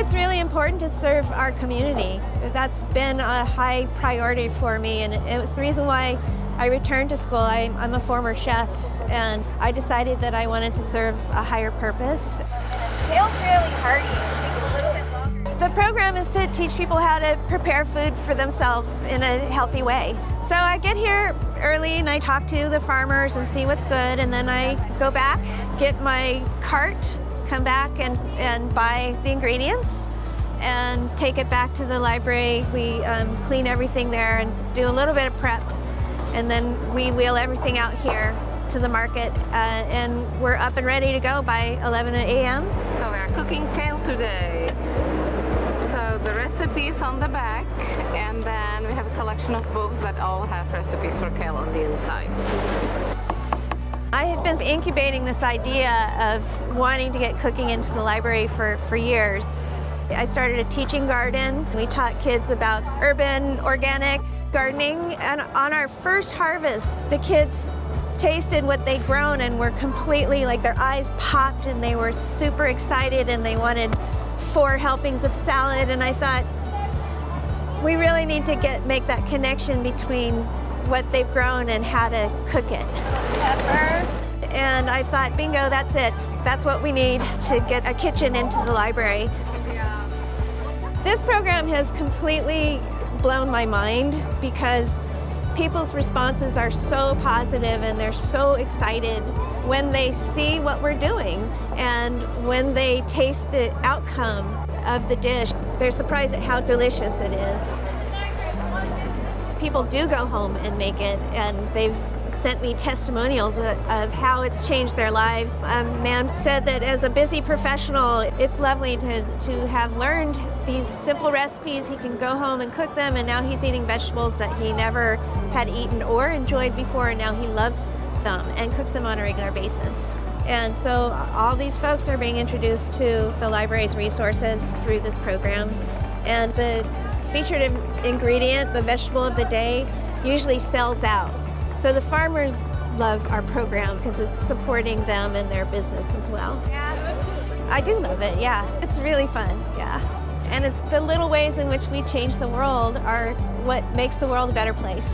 it's really important to serve our community. That's been a high priority for me and it was the reason why I returned to school. I, I'm a former chef and I decided that I wanted to serve a higher purpose. Kale's really hearty. It takes a little bit longer. The program is to teach people how to prepare food for themselves in a healthy way. So I get here early and I talk to the farmers and see what's good and then I go back, get my cart come back and, and buy the ingredients and take it back to the library. We um, clean everything there and do a little bit of prep. And then we wheel everything out here to the market uh, and we're up and ready to go by 11 a.m. So we're cooking kale today. So the recipe is on the back and then we have a selection of books that all have recipes for kale on the inside. I had been incubating this idea of wanting to get cooking into the library for, for years. I started a teaching garden. We taught kids about urban organic gardening and on our first harvest the kids tasted what they'd grown and were completely like their eyes popped and they were super excited and they wanted four helpings of salad and I thought we really need to get make that connection between what they've grown and how to cook it. Pepper. And I thought, bingo, that's it. That's what we need to get a kitchen into the library. This program has completely blown my mind because people's responses are so positive and they're so excited when they see what we're doing and when they taste the outcome of the dish. They're surprised at how delicious it is people do go home and make it and they've sent me testimonials of, how it's changed their lives. A man said that as a busy professional, it's lovely to, to have learned these simple recipes. He can go home and cook them and now he's eating vegetables that he never had eaten or enjoyed before and now he loves them and cooks them on a regular basis. And so all these folks are being introduced to the library's resources through this program. And the featured ingredient, the vegetable of the day, usually sells out. So the farmers love our program because it's supporting them and their business as well. Yes. I do love it, yeah. It's really fun, yeah. And it's the little ways in which we change the world are what makes the world a better place.